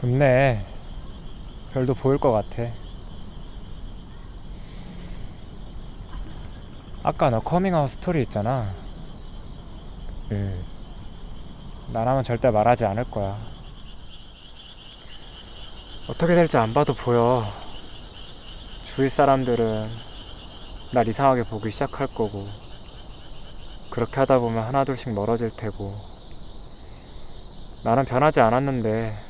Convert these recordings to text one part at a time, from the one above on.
좋네. 별도 보일 것 같아. 아까 너 커밍아웃 스토리 있잖아. 응. 나라면 절대 말하지 않을 거야. 어떻게 될지 안 봐도 보여. 주위 사람들은 날 이상하게 보기 시작할 거고, 그렇게 하다 보면 하나둘씩 멀어질 테고, 나는 변하지 않았는데,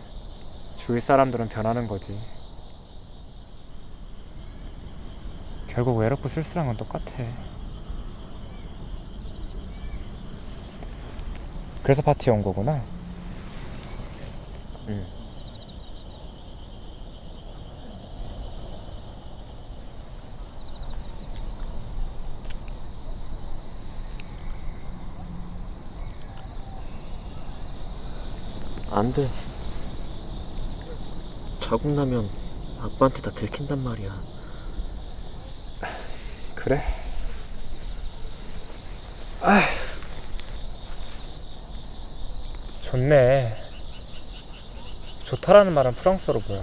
주위 사람들은 변하는 거지. 결국 외롭고 쓸쓸한 건 똑같아. 그래서 파티에 온 거구나. 응. 안 돼. 자국 나면 아빠한테 다 들킨단 말이야. 그래? 아, 좋네. 좋다라는 말은 프랑스어로 뭐야?